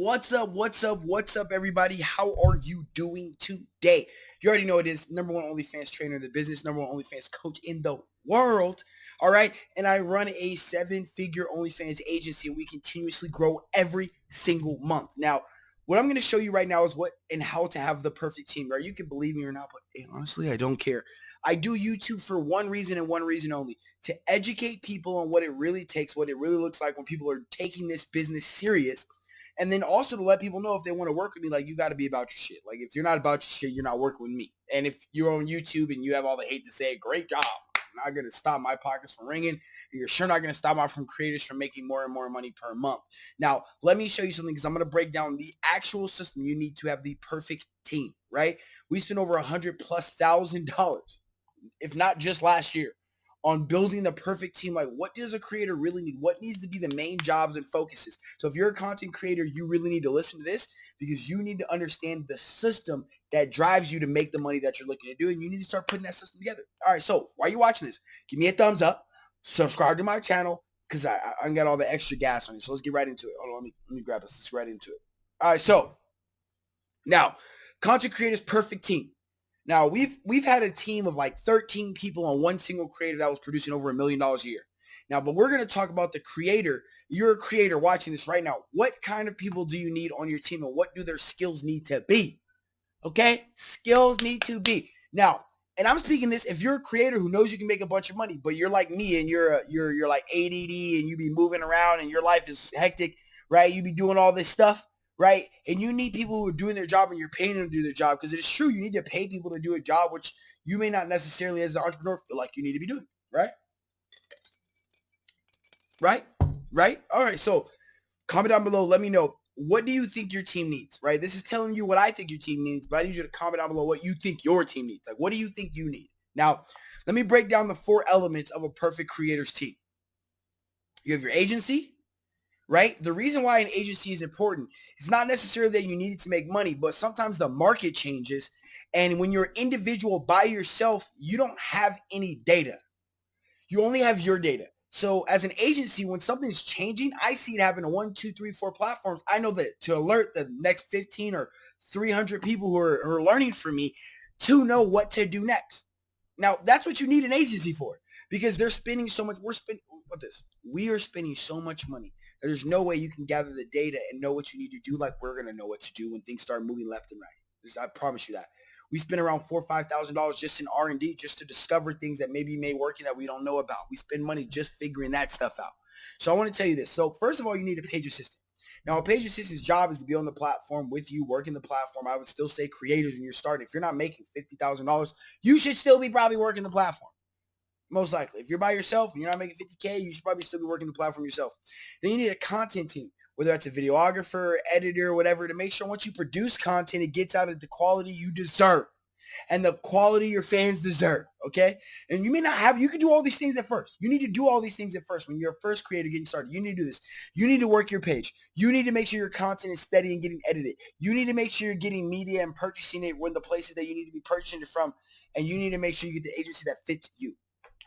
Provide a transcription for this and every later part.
What's up? What's up? What's up, everybody? How are you doing today? You already know it is number one OnlyFans trainer in the business, number one OnlyFans coach in the world. All right. And I run a seven figure OnlyFans agency and we continuously grow every single month. Now, what I'm going to show you right now is what and how to have the perfect team, right? You can believe me or not, but hey, honestly, I don't care. I do YouTube for one reason and one reason only, to educate people on what it really takes, what it really looks like when people are taking this business serious and then also to let people know if they want to work with me, like you got to be about your shit. Like if you're not about your shit, you're not working with me. And if you're on YouTube and you have all the hate to say, great job. I'm not to stop my pockets from ringing. You're sure not to stop my from creators from making more and more money per month. Now, let me show you something because I'm to break down the actual system you need to have the perfect team, right? We spent over a hundred plus thousand dollars, if not just last year, on building the perfect team. Like what does a creator really need? What needs to be the main jobs and focuses? So if you're a content creator, you really need to listen to this because you need to understand the system that drives you to make the money that you're looking to do. And you need to start putting that system together. All right. So while you're watching this, give me a thumbs up, subscribe to my channel because I, I got all the extra gas on you. So let's get right into it. Hold on. Let me, let me grab this. Let's get right into it. All right. So now content creators perfect team. Now we've we've had a team of like 13 people on one single creator that was producing over a million dollars a year. Now, but we're going to talk about the creator. You're a creator watching this right now. What kind of people do you need on your team and what do their skills need to be? Okay? Skills need to be. Now, and I'm speaking this if you're a creator who knows you can make a bunch of money, but you're like me and you're a, you're you're like ADD and you be moving around and your life is hectic, right? You be doing all this stuff right? And you need people who are doing their job and you're paying them to do their job because it is true. You need to pay people to do a job which you may not necessarily as an entrepreneur feel like you need to be doing, right? Right? Right? All right. So comment down below. Let me know. What do you think your team needs, right? This is telling you what I think your team needs, but I need you to comment down below what you think your team needs. Like, what do you think you need? Now, let me break down the four elements of a perfect creator's team. You have your agency, right? The reason why an agency is important is not necessarily that you need it to make money, but sometimes the market changes. And when you're individual by yourself, you don't have any data. You only have your data. So as an agency, when something's changing, I see it happen on one, two, three, four platforms. I know that to alert the next 15 or 300 people who are, who are learning from me to know what to do next. Now, that's what you need an agency for because they're spending so much. We're spending, what this? We are spending so much money there's no way you can gather the data and know what you need to do like we're going to know what to do when things start moving left and right. I promise you that. We spend around four or five thousand dollars just in R and D just to discover things that maybe may work and that we don't know about. We spend money just figuring that stuff out. So I want to tell you this. So first of all, you need a page assistant. Now, a page assistant's job is to be on the platform with you, working the platform. I would still say creators when you're starting. If you're not making fifty thousand dollars, you should still be probably working the platform. Most likely. If you're by yourself and you're not making 50K, you should probably still be working the platform yourself. Then you need a content team, whether that's a videographer, editor, whatever, to make sure once you produce content, it gets out at the quality you deserve and the quality your fans deserve. Okay. And you may not have, you can do all these things at first. You need to do all these things at first. When you're a first creator getting started, you need to do this. You need to work your page. You need to make sure your content is steady and getting edited. You need to make sure you're getting media and purchasing it when the places that you need to be purchasing it from. And you need to make sure you get the agency that fits you.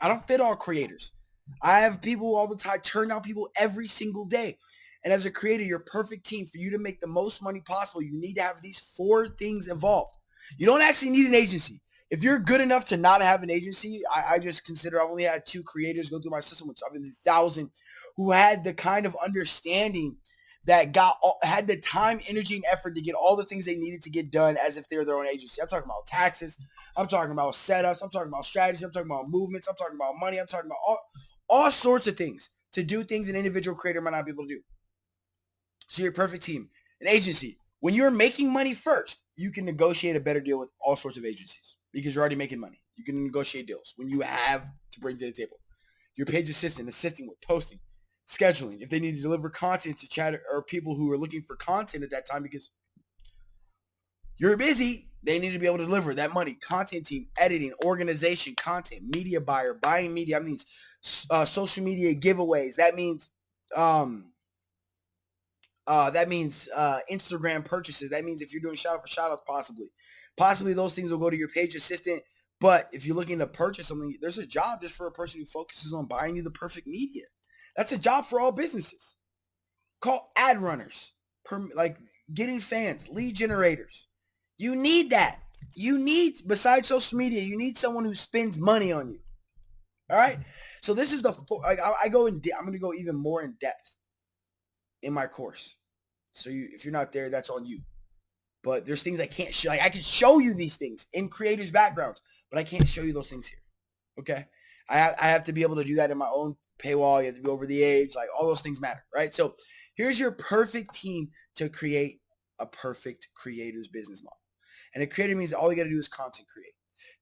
I don't fit all creators. I have people all the time, turn down people every single day. And as a creator, your perfect team for you to make the most money possible, you need to have these four things involved. You don't actually need an agency. If you're good enough to not have an agency, I, I just consider I've only had two creators go through my system, which I've been a thousand, who had the kind of understanding that got all, had the time, energy, and effort to get all the things they needed to get done as if they're their own agency. I'm talking about taxes. I'm talking about setups. I'm talking about strategy. I'm talking about movements. I'm talking about money. I'm talking about all, all sorts of things to do things an individual creator might not be able to do. So your perfect team, an agency. When you're making money first, you can negotiate a better deal with all sorts of agencies because you're already making money. You can negotiate deals when you have to bring to the table. Your page assistant, assisting with posting, scheduling, if they need to deliver content to chat or people who are looking for content at that time because you're busy, they need to be able to deliver that money. Content team, editing, organization, content, media buyer, buying media. That means uh, social media giveaways. That means um, uh, that means uh, Instagram purchases. That means if you're doing shout out for shout outs, possibly. Possibly those things will go to your page assistant. But if you're looking to purchase something, there's a job just for a person who focuses on buying you the perfect media. That's a job for all businesses. Call ad runners. like getting fans, lead generators. You need that. You need, besides social media, you need someone who spends money on you. All right. So this is the, I, I go in, I'm going to go even more in depth in my course. So you, if you're not there, that's on you. But there's things I can't show. Like I can show you these things in creators' backgrounds, but I can't show you those things here. Okay. I have, I have to be able to do that in my own paywall. You have to be over the age. Like all those things matter, right? So here's your perfect team to create a perfect creator's business model. And a creator means all you got to do is content create.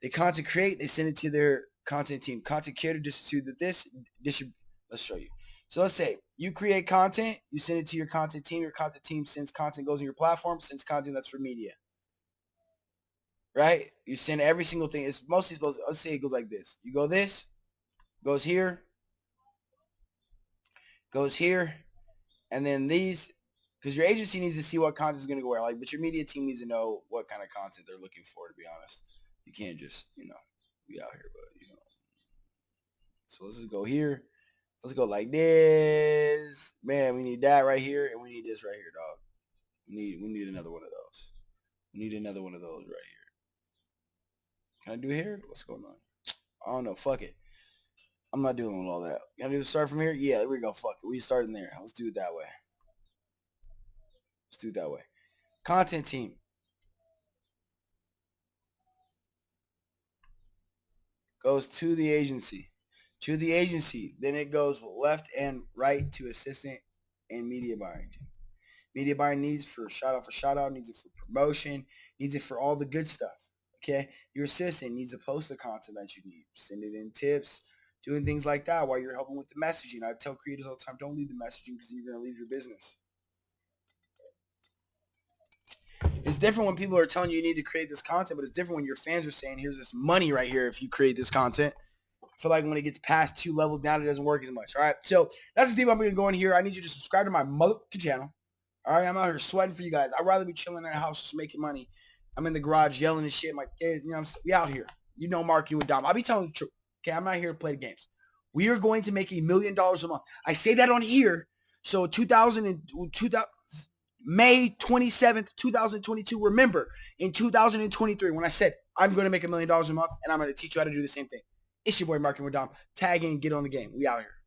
They content create, they send it to their content team. Content creator distribute this, distribute. Let's show you. So let's say you create content, you send it to your content team. Your content team sends content goes on your platform, sends content that's for media. Right? You send every single thing. It's mostly supposed. let's say it goes like this. You go this, goes here, goes here, and then these because your agency needs to see what content is going to go where. Like, but your media team needs to know what kind of content they're looking for. To be honest, you can't just you know be out here, but you know. So let's just go here. Let's go like this. Man, we need that right here, and we need this right here, dog. We need we need another one of those. We need another one of those right here. Can I do here? What's going on? I don't know. Fuck it. I'm not doing all that. Can I do start from here? Yeah, there we go. Fuck it. We start in there. Let's do it that way. Let's do it that way. Content team. Goes to the agency. To the agency. Then it goes left and right to assistant and media buying. Media buying needs for shout out for shout out, needs it for promotion, needs it for all the good stuff. Okay? Your assistant needs to post the content that you need. Send it in tips, doing things like that while you're helping with the messaging. I tell creators all the time, don't leave the messaging because you're going to leave your business. It's different when people are telling you you need to create this content, but it's different when your fans are saying, here's this money right here if you create this content. I feel like when it gets past two levels down, it doesn't work as much. All right. So that's the theme I'm going to go in here. I need you to subscribe to my motherfucking channel. All right. I'm out here sweating for you guys. I'd rather be chilling in the house just making money. I'm in the garage yelling and shit. Kids, you know, I'm, we out here. You know, Mark, you and Dom. I'll be telling the truth. Okay. I'm not here to play the games. We are going to make a million dollars a month. I say that on here. So 2000 and 2000, May 27th, 2022. Remember, in 2023, when I said I'm going to make a million dollars a month and I'm going to teach you how to do the same thing. It's your boy Marketing with Dom. Tag in, get on the game. We out here.